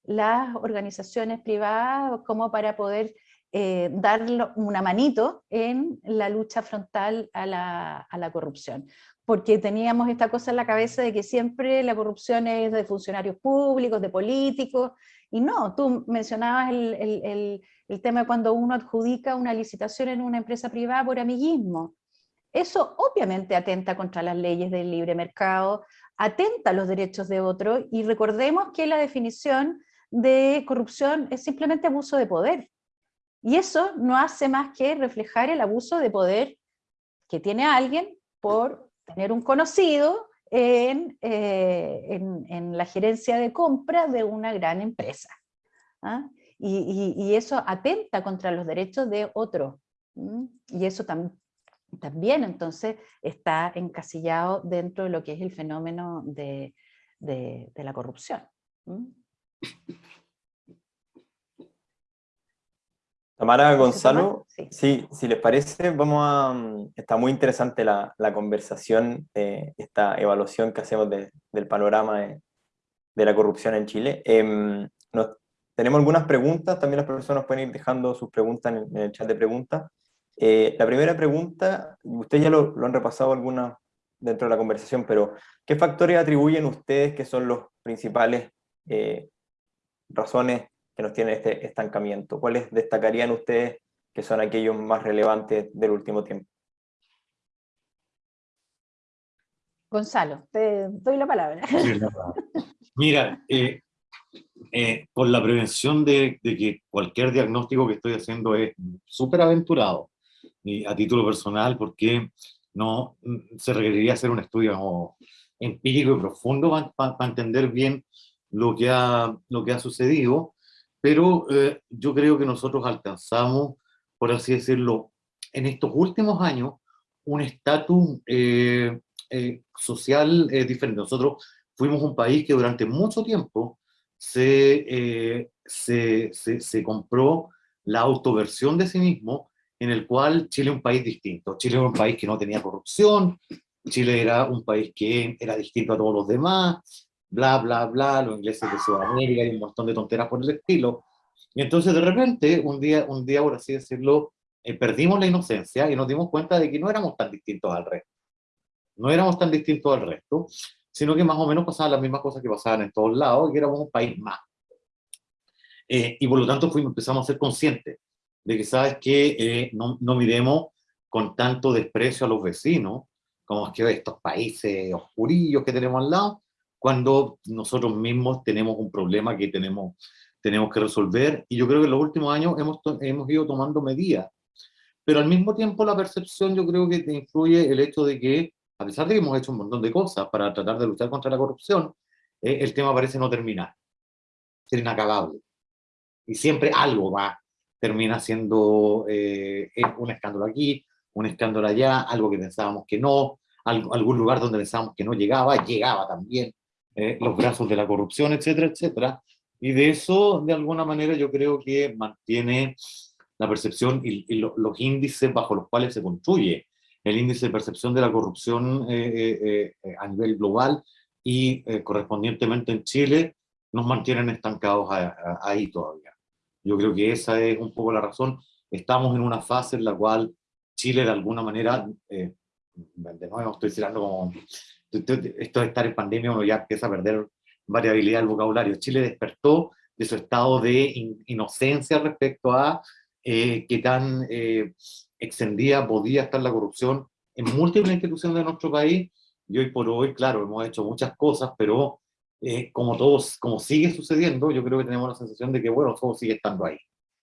las organizaciones privadas como para poder eh, dar una manito en la lucha frontal a la, a la, corrupción. Porque teníamos esta cosa en la cabeza de que siempre la corrupción es de funcionarios públicos, de políticos, y no, tú mencionabas el, el, el tema de cuando uno adjudica una licitación en una empresa privada por amiguismo. Eso obviamente atenta contra las leyes del libre mercado, atenta a los derechos de otro, y recordemos que la definición de corrupción es simplemente abuso de poder. Y eso no hace más que reflejar el abuso de poder que tiene alguien por tener un conocido en, eh, en, la gerencia de compra de una gran empresa. ¿ah? Y, eso atenta contra los derechos de otro. Y eso también entonces está encasillado dentro de lo que es el fenómeno de, de, la corrupción. Tamara, Gonzalo, sí. si les parece, vamos a... Mm, está muy interesante la, la conversación, esta evaluación que hacemos del panorama de, la corrupción en Chile. Em, tenemos algunas preguntas, también las personas pueden ir dejando sus preguntas en, el chat de preguntas. Eh, la primera pregunta, ustedes ya lo, han repasado algunas dentro de la conversación, pero ¿qué factores atribuyen ustedes que son los principales eh, razones que nos tienen este estancamiento? ¿Cuáles destacarían ustedes que son aquellos más relevantes del último tiempo? Gonzalo, te doy la palabra. Mira, eh, eh, por la prevención de, que cualquier diagnóstico que estoy haciendo es súper aventurado, y a título personal, porque no se requeriría hacer un estudio empírico y profundo para entender bien lo que ha, lo que ha sucedido, pero eh, yo creo que nosotros alcanzamos, por así decirlo, en estos últimos años, un estatus eh, eh, social diferente. Nosotros fuimos un país que durante mucho tiempo se, se, se, se, compró la autoversión de sí mismo, en el cual Chile es un país distinto. Chile era un país que no tenía corrupción, Chile era un país que era distinto a todos los demás, bla, bla, bla, los ingleses de Sudamérica y un montón de tonteras por el estilo. Y entonces de repente, un día, un día por así decirlo, eh, perdimos la inocencia y nos dimos cuenta de que no éramos tan distintos al resto. No éramos tan distintos al resto, sino que más o menos pasaban las mismas cosas que pasaban en todos lados y que éramos un país más. Eh, y por lo tanto fuimos, empezamos a ser conscientes de que, ¿sabes que eh, no, no miremos con tanto desprecio a los vecinos, como es que estos países oscurillos que tenemos al lado, cuando nosotros mismos tenemos un problema que tenemos, tenemos que resolver, y yo creo que en los últimos años hemos, hemos ido tomando medidas, pero al mismo tiempo la percepción yo creo que te influye el hecho de que, a pesar de que hemos hecho un montón de cosas para tratar de luchar contra la corrupción, eh, el tema parece no terminar, ser inacabable, y siempre algo va, termina siendo eh, un escándalo aquí, un escándalo allá, algo que pensábamos que no, algún lugar donde pensábamos que no llegaba, llegaba también, eh, los brazos de la corrupción, etcétera, etcétera. Y de eso, de alguna manera, yo creo que mantiene la percepción y, los índices bajo los cuales se construye el índice de percepción de la corrupción eh, eh, a nivel global y correspondientemente en Chile, nos mantienen estancados ahí todavía. Yo creo que esa es un poco la razón. Estamos en una fase en la cual Chile de alguna manera, de nuevo estoy tirando como esto de estar en pandemia uno ya empieza a perder variabilidad del vocabulario. Chile despertó de su estado de inocencia respecto a eh, qué tan eh, extendida podía estar la corrupción en múltiples instituciones de nuestro país, y hoy por hoy, claro, hemos hecho muchas cosas, pero eh, como todos, como sigue sucediendo, yo creo que tenemos la sensación de que, bueno, todo sigue estando ahí,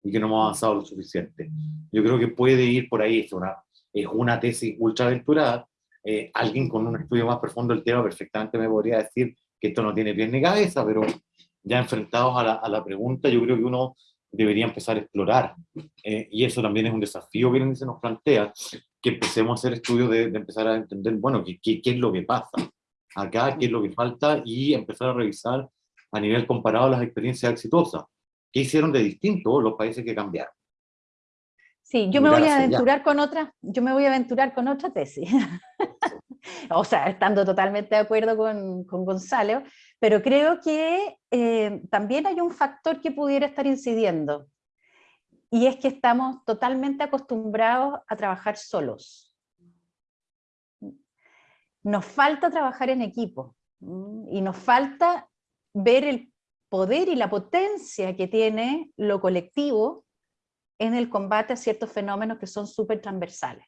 y que no hemos avanzado lo suficiente. Yo creo que puede ir por ahí, es una, es una tesis ultra aventurada, eh, alguien con un estudio más profundo del tema perfectamente me podría decir que esto no tiene pies ni cabeza, pero ya enfrentados a la, pregunta, yo creo que uno debería empezar a explorar. Eh, y eso también es un desafío que se nos plantea, que empecemos a hacer estudios de, empezar a entender, bueno, qué, es lo que pasa acá, qué es lo que falta, y empezar a revisar a nivel comparado las experiencias exitosas. ¿Qué hicieron de distinto los países que cambiaron? Sí, yo me voy a aventurar con otra, yo me voy a aventurar con otra tesis. o sea, estando totalmente de acuerdo con, Gonzalo, pero creo que eh, también hay un factor que pudiera estar incidiendo, y es que estamos totalmente acostumbrados a trabajar solos. Nos falta trabajar en equipo, y nos falta ver el poder y la potencia que tiene lo colectivo en el combate a ciertos fenómenos que son súper transversales.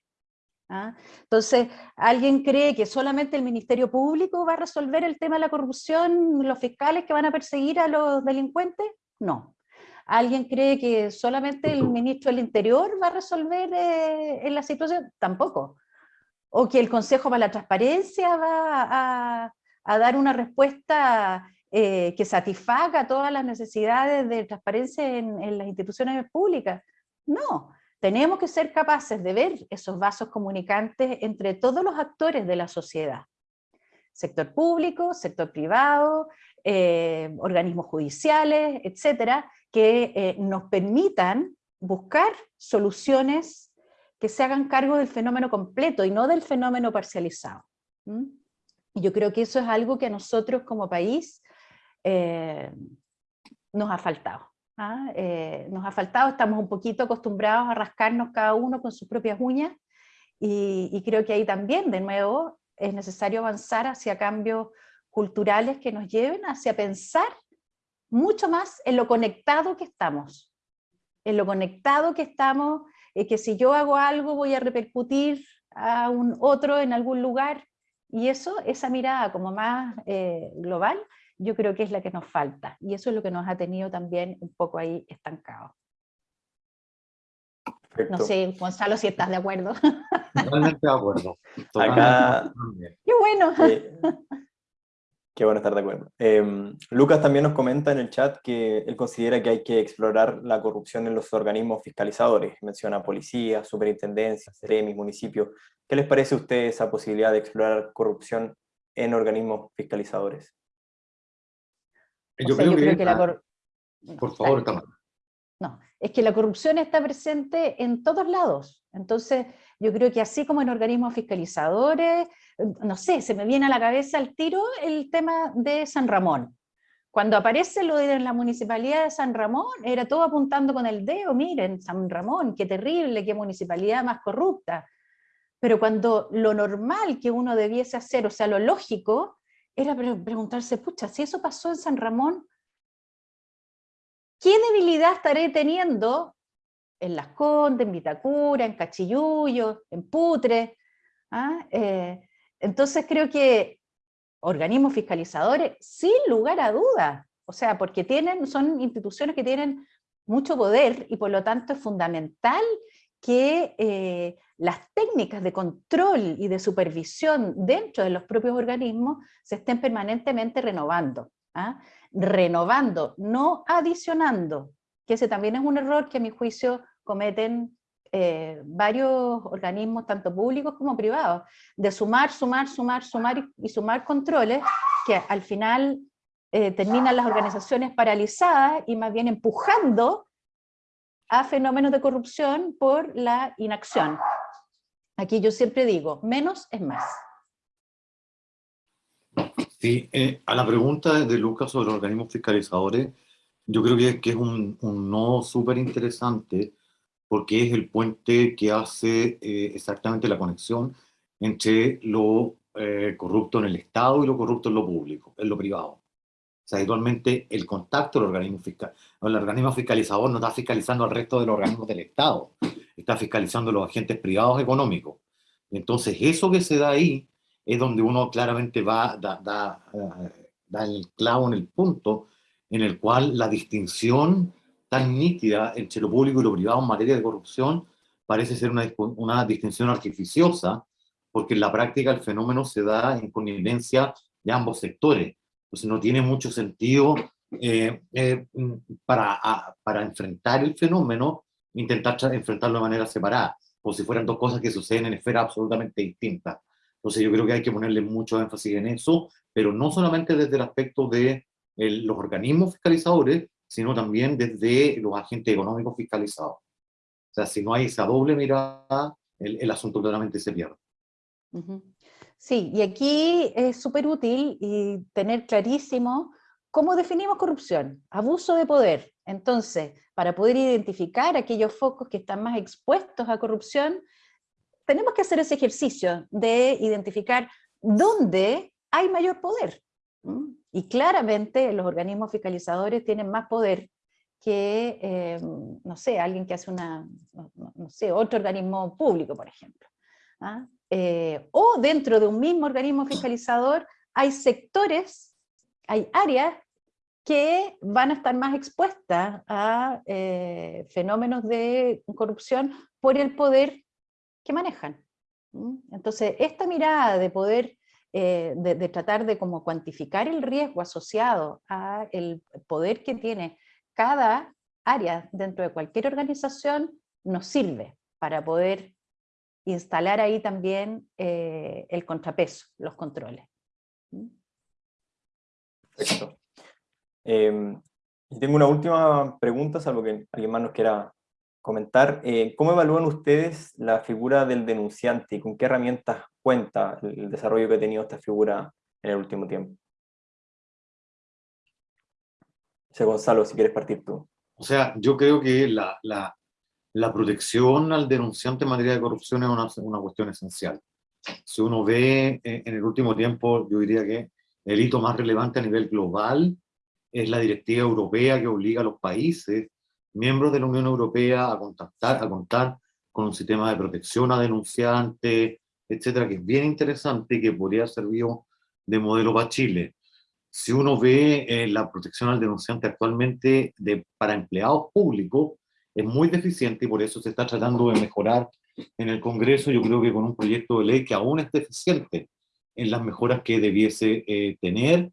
¿ah? Entonces, ¿alguien cree que solamente el Ministerio Público va a resolver el tema de la corrupción, los fiscales que van a perseguir a los delincuentes? No. ¿Alguien cree que solamente el ministro del Interior va a resolver eh, en la situación? Tampoco. ¿O que el Consejo para la Transparencia va a, dar una respuesta eh, que satisfaga todas las necesidades de transparencia en las instituciones públicas? No, tenemos que ser capaces de ver esos vasos comunicantes entre todos los actores de la sociedad. Sector público, sector privado, eh, organismos judiciales, etcétera, que eh, nos permitan buscar soluciones que se hagan cargo del fenómeno completo y no del fenómeno parcializado. Y yo creo que eso es algo que a nosotros como país eh, nos ha faltado. ¿Ah? Eh, nos ha faltado, estamos un poquito acostumbrados a rascarnos cada uno con sus propias uñas, y, creo que ahí también, de nuevo, es necesario avanzar hacia cambios culturales que nos lleven hacia pensar mucho más en lo conectado que estamos, en lo conectado que estamos, eh, que si yo hago algo voy a repercutir a un otro en algún lugar, y eso, esa mirada como más eh, global, yo creo que es la que nos falta, y eso es lo que nos ha tenido también un poco ahí estancado. No sé, Gonzalo, si estás de acuerdo. Totalmente de acuerdo. Acá... Qué bueno. qué bueno estar de acuerdo. Em, Lucas también nos comenta en el chat que él considera que hay que explorar la corrupción en los organismos fiscalizadores. Menciona policía, superintendencia, CEREMI, municipios. ¿Qué les parece a ustedes esa posibilidad de explorar corrupción en organismos fiscalizadores? Yo, creo, que, la Por favor, No, es que la corrupción está presente en todos lados. Entonces, Yo creo que así como en organismos fiscalizadores, no sé, se me viene a la cabeza al tiro el tema de San Ramón. Cuando aparece lo de la municipalidad de San Ramón, era todo apuntando con el dedo, miren, San Ramón, qué terrible, qué municipalidad más corrupta. Pero cuando lo normal que uno debiese hacer, o sea, lo lógico, era preguntarse, pucha, si eso pasó en San Ramón, ¿qué debilidad estaré teniendo en Las Condes, en Vitacura, en Cachiyuyo, en Putre? ¿Ah? Eh, entonces creo que organismos fiscalizadores, sin lugar a dudas, o sea, porque tienen, son instituciones que tienen mucho poder y por lo tanto es fundamental que eh, las técnicas de control y de supervisión dentro de los propios organismos se estén permanentemente renovando. ¿ah? Renovando, no adicionando, que ese también es un error que a mi juicio cometen eh, varios organismos, tanto públicos como privados, de sumar, sumar, sumar, sumar y, sumar controles, que al final eh, terminan las organizaciones paralizadas y más bien empujando a fenómenos de corrupción por la inacción. Aquí yo siempre digo, menos es más. Sí, eh, a la pregunta de Lucas sobre los organismos fiscalizadores, yo creo que, que es un, un no súper interesante, porque es el puente que hace eh, exactamente la conexión entre lo eh, corrupto en el Estado y lo corrupto en lo público, en lo privado. O sea, actualmente el contacto del organismo fiscal, el organismo fiscalizador no está fiscalizando al resto de los organismos del Estado, está fiscalizando los agentes privados económicos. Entonces, eso que se da ahí es donde uno claramente va, da, da, eh, da el clavo en el punto en el cual la distinción tan nítida entre lo público y lo privado en materia de corrupción parece ser una, una distinción artificiosa, porque en la práctica el fenómeno se da en connivencia de ambos sectores. Entonces no tiene mucho sentido eh, eh, para, para enfrentar el fenómeno, intentar enfrentarlo de manera separada, como si fueran dos cosas que suceden en esferas absolutamente distintas. Entonces yo creo que hay que ponerle mucho énfasis en eso, pero no solamente desde el aspecto de los organismos fiscalizadores, sino también desde los agentes económicos fiscalizados. O sea, si no hay esa doble mirada, el, asunto claramente se pierde. Sí, y aquí es súper útil y tener clarísimo cómo definimos corrupción, abuso de poder. Entonces, para poder identificar aquellos focos que están más expuestos a corrupción, tenemos que hacer ese ejercicio de identificar dónde hay mayor poder. Y claramente los organismos fiscalizadores tienen más poder que, eh, no sé, alguien que hace una, no, sé, otro organismo público, por ejemplo. ¿ah? Eh, o dentro de un mismo organismo fiscalizador hay sectores, hay áreas que van a estar más expuestas a eh, fenómenos de corrupción por el poder que manejan. Entonces, esta mirada de poder eh, de, tratar de como cuantificar el riesgo asociado a el poder que tiene cada área dentro de cualquier organización, nos sirve para poder instalar ahí también eh, el contrapeso, los controles. Perfecto. Em, y tengo una última pregunta, salvo que alguien más nos quiera comentar. Eh, ¿Cómo evalúan ustedes la figura del denunciante y con qué herramientas cuenta el desarrollo que ha tenido esta figura en el último tiempo? José Gonzalo, si quieres partir tú. O sea, yo creo que la, la, la protección al denunciante en materia de corrupción es una, una cuestión esencial. Si uno ve eh, en el último tiempo, yo diría que el hito más relevante a nivel global es la directiva europea que obliga a los países miembros de la Unión Europea a, contactar, a contar con un sistema de protección a denunciantes, etcétera, que es bien interesante y que podría servir de modelo para Chile. Si uno ve eh, la protección al denunciante actualmente de, para empleados públicos, es muy deficiente y por eso se está tratando de mejorar en el Congreso, yo creo que con un proyecto de ley que aún es deficiente en las mejoras que debiese eh, tener.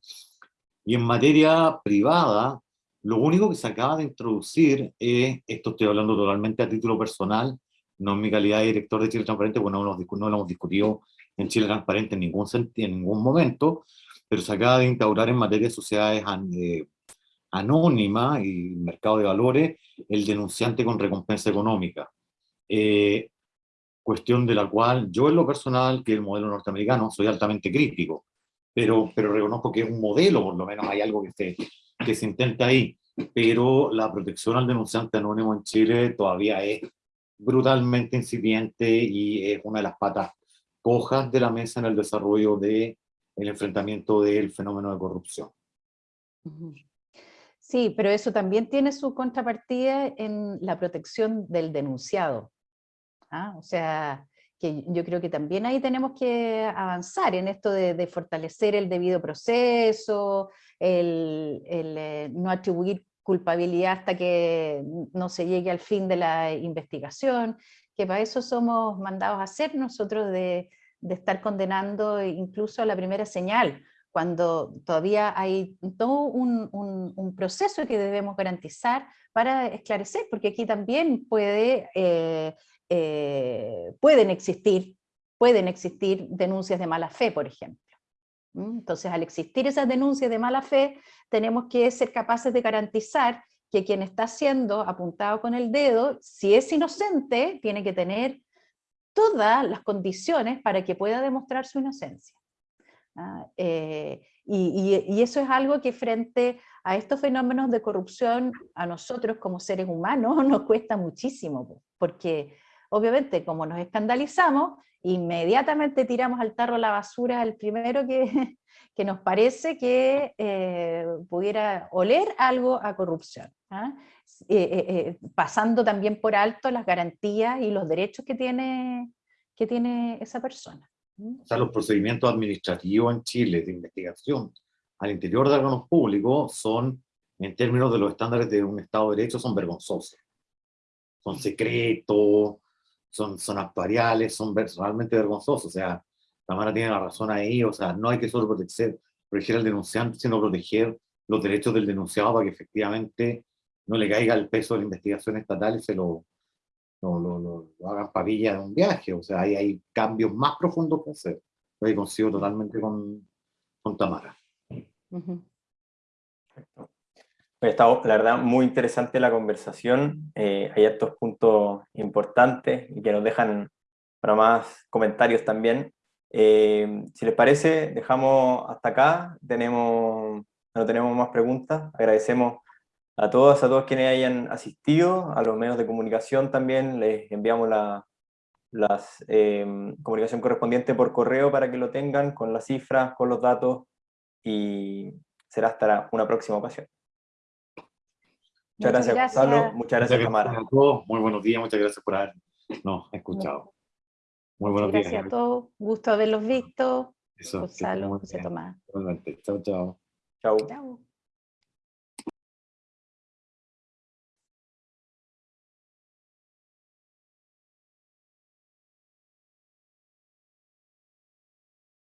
Y en materia privada, lo único que se acaba de introducir es, esto estoy hablando totalmente a título personal, no en mi calidad de director de Chile Transparente, porque no lo, hemos discutido en Chile Transparente en ningún, en ningún momento, pero se acaba de instaurar en materia de sociedades eh, anónimas y mercado de valores el denunciante con recompensa económica. Eh, cuestión de la cual yo en lo personal, que el modelo norteamericano, soy altamente crítico, pero, pero reconozco que es un modelo, por lo menos hay algo que se, que se intenta ahí, pero la protección al denunciante anónimo en Chile todavía es brutalmente incipiente y es una de las patas cojas de la mesa en el desarrollo del el enfrentamiento del fenómeno de corrupción. Sí, pero eso también tiene su contrapartida en la protección del denunciado. ¿Ah? O sea, que yo creo que también ahí tenemos que avanzar en esto de, fortalecer el debido proceso, el, eh, no atribuir culpabilidad hasta que no se llegue al fin de la investigación, que para eso somos mandados a hacer nosotros de, de estar condenando incluso a la primera señal, cuando todavía hay todo un, un, proceso que debemos garantizar para esclarecer, porque aquí también puede, eh, eh, pueden, existir, pueden existir denuncias de mala fe, por ejemplo. Entonces, al existir esas denuncias de mala fe, tenemos que ser capaces de garantizar que quien está siendo apuntado con el dedo, si es inocente, tiene que tener todas las condiciones para que pueda demostrar su inocencia. ¿ah? Eh, y, eso es algo que frente a estos fenómenos de corrupción, a nosotros como seres humanos nos cuesta muchísimo, porque obviamente como nos escandalizamos, inmediatamente tiramos al tarro la basura al primero que, que nos parece que eh, pudiera oler algo a corrupción, ¿ah? eh, pasando también por alto las garantías y los derechos que tiene, que tiene esa persona. O sea, los procedimientos administrativos en Chile de investigación al interior de órganos públicos son, en términos de los estándares de un Estado de Derecho, son vergonzosos. Son secretos, son, son actuariales, son realmente vergonzosos. O sea, Tamara tiene la razón ahí, o sea, no hay que solo proteger, proteger al denunciante, sino proteger los derechos del denunciado para que efectivamente no le caiga el peso de la investigación estatal y se lo, lo, lo, lo, hagan pavilla de un viaje, o sea, hay, hay cambios más profundos que hacer. Yo consigo totalmente con, con Tamara. Está, la verdad, muy interesante la conversación. Eh, hay estos puntos importantes y que nos dejan para más comentarios también. Eh, si les parece, dejamos hasta acá. Tenemos, no tenemos más preguntas. Agradecemos a todas, a todos quienes hayan asistido, a los medios de comunicación también, les enviamos la las, em, comunicación correspondiente por correo para que lo tengan, con las cifras, con los datos, y será hasta una próxima ocasión. Muchas, gracias, Gonzalo, muchas gracias, Tamara. a todos, muy buenos días, muchas gracias por habernos escuchado. Muy buenos días. Gracias a todos, gusto haberlos visto. Gonzalo, José Tomás. Chao, chao. Chao.